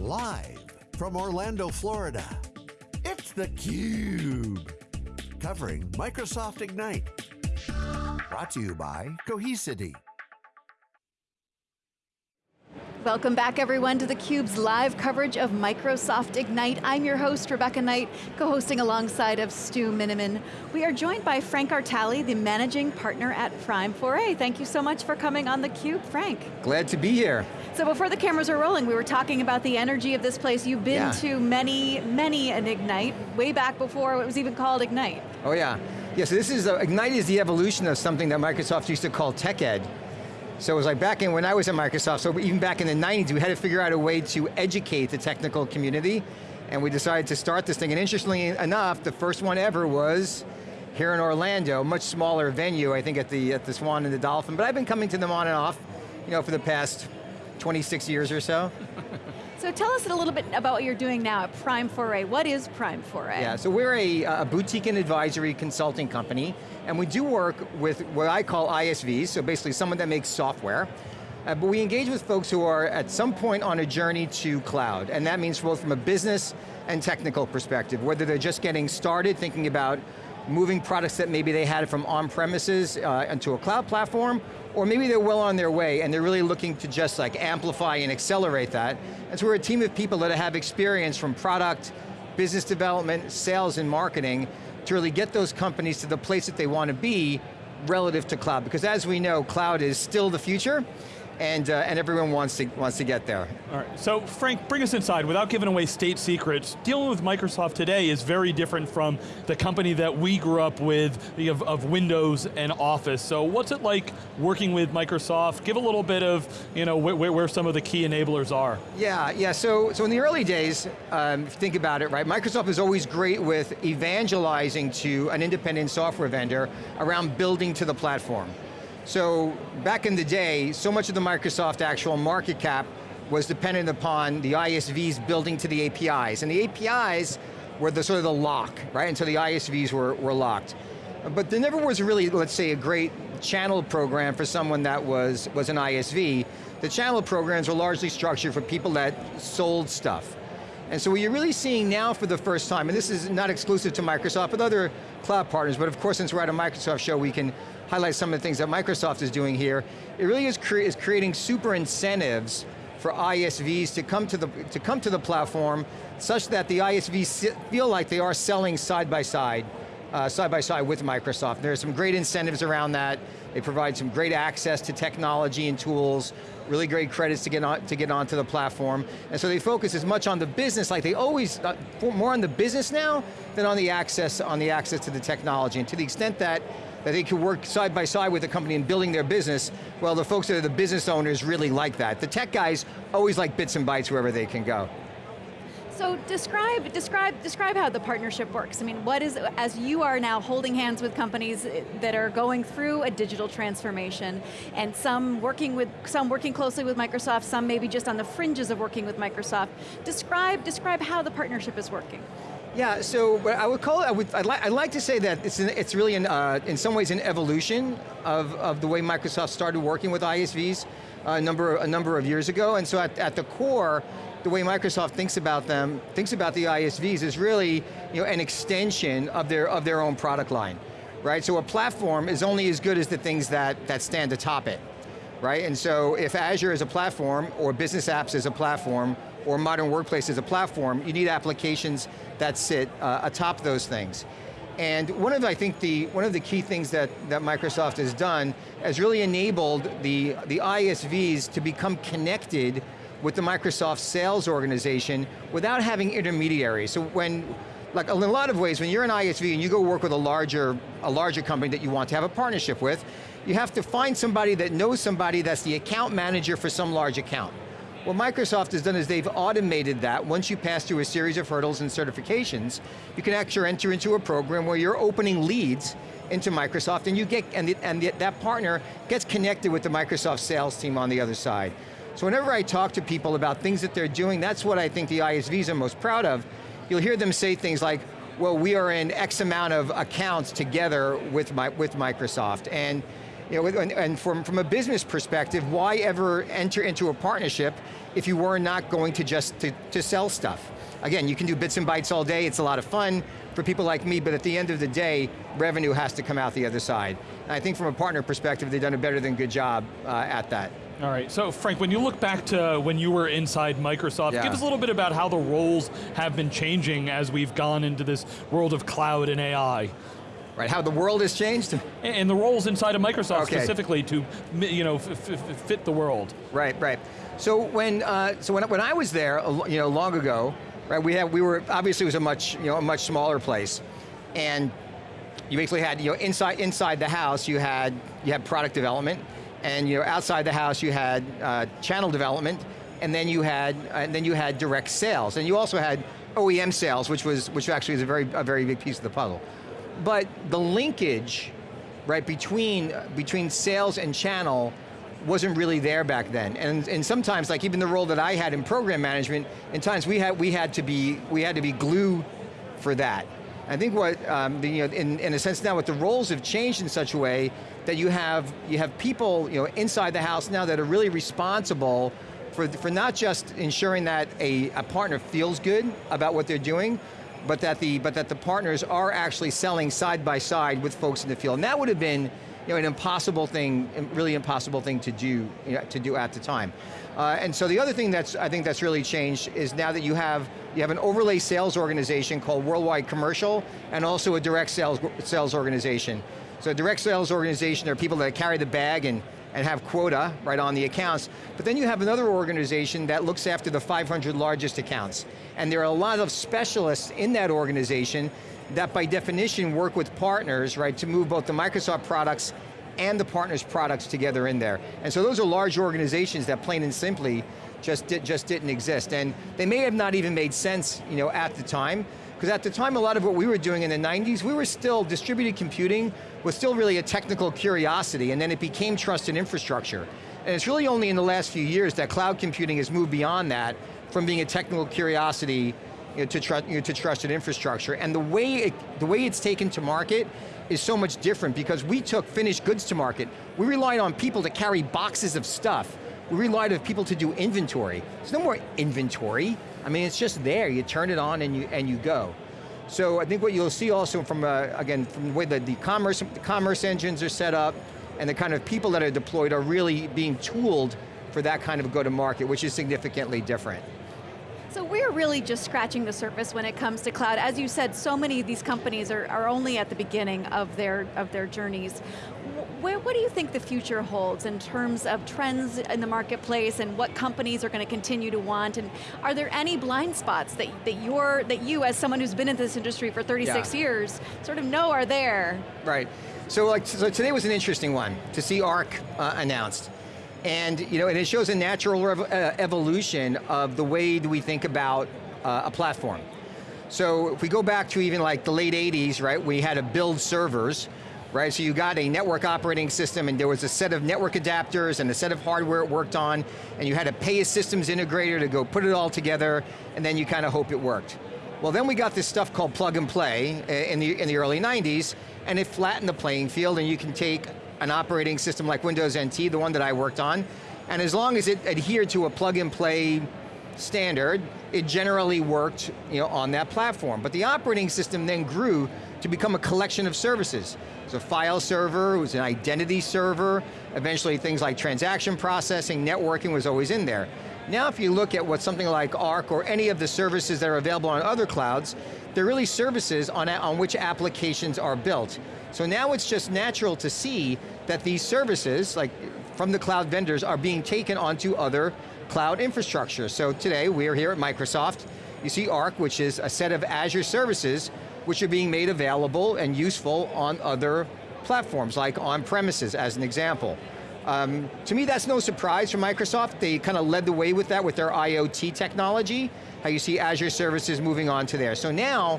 Live from Orlando, Florida, it's theCUBE. Covering Microsoft Ignite. Brought to you by Cohesity. Welcome back everyone to theCUBE's live coverage of Microsoft Ignite. I'm your host, Rebecca Knight, co-hosting alongside of Stu Miniman. We are joined by Frank Artale, the managing partner at Prime 4A. Thank you so much for coming on theCUBE, Frank. Glad to be here. So before the cameras are rolling, we were talking about the energy of this place. You've been yeah. to many, many an Ignite, way back before it was even called Ignite. Oh yeah. Yeah, so this is, uh, Ignite is the evolution of something that Microsoft used to call tech ed. So it was like back in, when I was at Microsoft, so even back in the 90s, we had to figure out a way to educate the technical community, and we decided to start this thing, and interestingly enough, the first one ever was here in Orlando, much smaller venue, I think at the, at the Swan and the Dolphin, but I've been coming to them on and off, you know, for the past 26 years or so. So tell us a little bit about what you're doing now at Prime 4A. What is Prime 4A? Yeah, so we're a, a boutique and advisory consulting company, and we do work with what I call ISVs, so basically someone that makes software. Uh, but we engage with folks who are at some point on a journey to cloud, and that means both from a business and technical perspective, whether they're just getting started thinking about moving products that maybe they had from on-premises uh, into a cloud platform, or maybe they're well on their way and they're really looking to just like amplify and accelerate that. And so we're a team of people that have experience from product, business development, sales and marketing to really get those companies to the place that they want to be relative to cloud. Because as we know, cloud is still the future, and, uh, and everyone wants to, wants to get there. All right, so Frank, bring us inside. Without giving away state secrets, dealing with Microsoft today is very different from the company that we grew up with of, of Windows and Office. So what's it like working with Microsoft? Give a little bit of you know, where, where some of the key enablers are. Yeah, yeah, so, so in the early days, um, think about it, right? Microsoft is always great with evangelizing to an independent software vendor around building to the platform. So back in the day, so much of the Microsoft actual market cap was dependent upon the ISVs building to the APIs. And the APIs were the sort of the lock, right? Until the ISVs were, were locked. But there never was really, let's say, a great channel program for someone that was, was an ISV. The channel programs were largely structured for people that sold stuff. And so what you're really seeing now for the first time, and this is not exclusive to Microsoft, but other cloud partners, but of course since we're at a Microsoft show, we can highlight some of the things that Microsoft is doing here. It really is, cre is creating super incentives for ISVs to come to the to come to the platform, such that the ISVs feel like they are selling side by side, uh, side by side with Microsoft. There are some great incentives around that. They provide some great access to technology and tools, really great credits to get on to get onto the platform. And so they focus as much on the business, like they always uh, more on the business now than on the access on the access to the technology. And to the extent that that they could work side by side with the company in building their business, well, the folks that are the business owners really like that. The tech guys always like bits and bytes wherever they can go. So describe, describe, describe how the partnership works. I mean, what is, as you are now holding hands with companies that are going through a digital transformation, and some working with, some working closely with Microsoft, some maybe just on the fringes of working with Microsoft. Describe, describe how the partnership is working. Yeah, so I would call it, I would, I'd, li I'd like to say that it's, an, it's really, an, uh, in some ways, an evolution of, of the way Microsoft started working with ISVs a number, a number of years ago, and so at, at the core, the way Microsoft thinks about them, thinks about the ISVs is really you know, an extension of their, of their own product line, right? So a platform is only as good as the things that, that stand atop it, right? And so if Azure is a platform, or Business Apps is a platform, or Modern Workplace is a platform, you need applications that sit uh, atop those things. And one of, I think, the, one of the key things that, that Microsoft has done has really enabled the, the ISVs to become connected with the Microsoft sales organization without having intermediaries. So when, like in a lot of ways, when you're an ISV and you go work with a larger, a larger company that you want to have a partnership with, you have to find somebody that knows somebody that's the account manager for some large account. What Microsoft has done is they've automated that. Once you pass through a series of hurdles and certifications, you can actually enter into a program where you're opening leads into Microsoft and you get, and, the, and the, that partner gets connected with the Microsoft sales team on the other side. So whenever I talk to people about things that they're doing, that's what I think the ISVs are most proud of. You'll hear them say things like, well, we are in X amount of accounts together with, my, with Microsoft. And you know, and, and from, from a business perspective, why ever enter into a partnership if you were not going to just to, to sell stuff. Again, you can do bits and bytes all day, it's a lot of fun for people like me, but at the end of the day, revenue has to come out the other side. And I think from a partner perspective, they've done a better than good job uh, at that. All right, so Frank, when you look back to when you were inside Microsoft, Yeah. give us a little bit about how the roles have been changing as we've gone into this world of cloud and AI. Right, how the world has changed? And- And the roles inside of Microsoft Okay. specifically to you know, fit the world. Right, right. So when uh, so when, when I was there, you know, long ago, right? We had we were obviously it was a much you know a much smaller place, and you basically had you know inside inside the house you had you had product development, and you know outside the house you had uh, channel development, and then you had and then you had direct sales, and you also had OEM sales, which was which actually is a very a very big piece of the puzzle. But the linkage, right, between between sales and channel wasn't really there back then. And, and sometimes, like even the role that I had in program management, in times we had, we had to be, we had to be glue for that. I think what, um, the, you know, in, in a sense now, what the roles have changed in such a way that you have, you have people you know, inside the house now that are really responsible for, for not just ensuring that a, a partner feels good about what they're doing, but that the but that the partners are actually selling side by side with folks in the field. And that would have been you know, an impossible thing, really impossible thing to do you know, to do at the time. Uh, and so the other thing that's I think that's really changed is now that you have you have an overlay sales organization called Worldwide Commercial, and also a direct sales sales organization. So direct sales organization are people that carry the bag and and have quota right on the accounts. But then you have another organization that looks after the 500 largest accounts. And there are a lot of specialists in that organization that by definition work with partners, right, to move both the Microsoft products and the partners' products together in there. And so those are large organizations that plain and simply just, di just didn't exist. And they may have not even made sense you know, at the time, because at the time, a lot of what we were doing in the 90s, we were still, distributed computing was still really a technical curiosity, and then it became trusted infrastructure. And it's really only in the last few years that cloud computing has moved beyond that, from being a technical curiosity you know, to, tru you know, to trusted infrastructure. And the way, it, the way it's taken to market is so much different because we took finished goods to market. We relied on people to carry boxes of stuff. We relied on people to do inventory. There's no more inventory. I mean, it's just there. You turn it on and you, and you go. So I think what you'll see also from, uh, again, from the way that the commerce, the commerce engines are set up and the kind of people that are deployed are really being tooled for that kind of go-to-market, which is significantly different. So we're really just scratching the surface when it comes to cloud. As you said, so many of these companies are, are only at the beginning of their, of their journeys. Wh- what do you think the future holds in terms of trends in the marketplace and what companies are going to continue to want? And are there any blind spots that, that, you're, that you, as someone who's been in this industry for 36 Yeah. years, sort of know are there? Right. So like, so today was an interesting one to see ARC uh, announced. And you know, and it shows a natural rev- uh, evolution of the way that we think about uh, a platform. So if we go back to even like the late 80s, right, we had to build servers, right? So you got a network operating system and there was a set of network adapters and a set of hardware it worked on, and you had to pay a systems integrator to go put it all together, and then you kind of hope it worked. Well, then we got this stuff called plug and play uh, in the, in the early 90s, and it flattened the playing field, and you can take an operating system like Windows NT, the one that I worked on, and as long as it adhered to a plug and play standard, it generally worked you know, on that platform. But the operating system then grew to become a collection of services. It was a file server, it was an identity server, eventually things like transaction processing, networking was always in there. Now if you look at what something like Arc or any of the services that are available on other clouds, they're really services on, on which applications are built. So now it's just natural to see that these services, like from the cloud vendors, are being taken onto other cloud infrastructure. So today, we are here at Microsoft. You see Arc, which is a set of Azure services, which are being made available and useful on other platforms, like on-premises, as an example. Um, to me, that's no surprise for Microsoft. They kind of led the way with that with their IoT technology, how you see Azure services moving on to there. So now,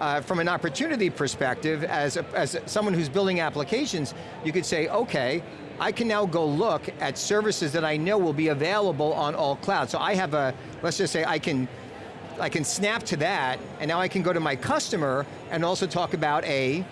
uh, from an opportunity perspective, as, a, as someone who's building applications, you could say, okay, I can now go look at services that I know will be available on all clouds. So I have a, let's just say I can, I can snap to that, and now I can go to my customer and also talk about a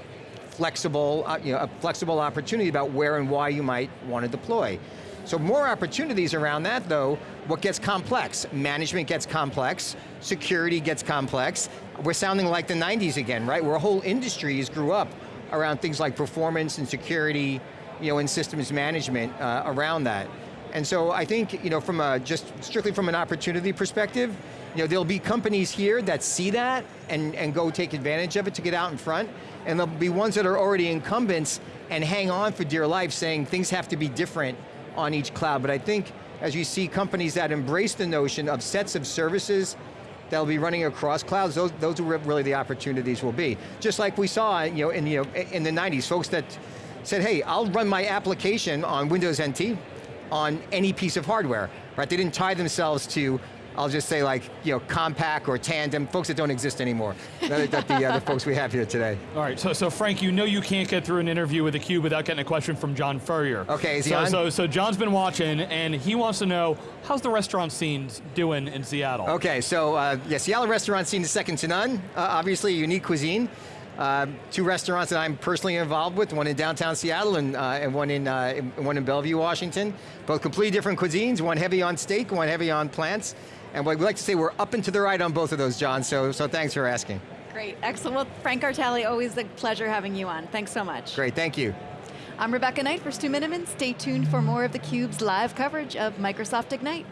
flexible, uh, you know, a flexible opportunity about where and why you might want to deploy. So more opportunities around that though, what gets complex? Management gets complex, security gets complex. We're sounding like the 90s again, right? Where whole industries grew up around things like performance and security, you know, and systems management uh, around that. And so I think, you know, from a, just strictly from an opportunity perspective, you know, there'll be companies here that see that and, and go take advantage of it to get out in front, and there'll be ones that are already incumbents and hang on for dear life saying things have to be different on each cloud. But I think as you see companies that embrace the notion of sets of services that'll be running across clouds, those, those are really the opportunities will be. Just like we saw you know, in, you know, in the 90s, folks that said, hey, I'll run my application on Windows NT on any piece of hardware, right? They didn't tie themselves to I'll just say like, you know, Compaq or Tandem, folks that don't exist anymore. that, that the, uh, the folks we have here today. All right, so, so Frank, you know you can't get through an interview with theCUBE without getting a question from John Furrier. Okay, is he so, on? So, so John's been watching, and he wants to know, how's the restaurant scene doing in Seattle? Okay, so uh, yeah, Seattle restaurant scene is second to none. Uh, obviously unique cuisine. Uh, two restaurants that I'm personally involved with, one in downtown Seattle and, uh, and one, in, uh, in, one in Bellevue, Washington. Both completely different cuisines, one heavy on steak, one heavy on plants. And what we like to say, we're up and to the right on both of those, John, so, so thanks for asking. Great, excellent. Well, Frank Artale, always a pleasure having you on. Thanks so much. Great, thank you. I'm Rebecca Knight for Stu Miniman. Stay tuned for more of theCUBE's live coverage of Microsoft Ignite.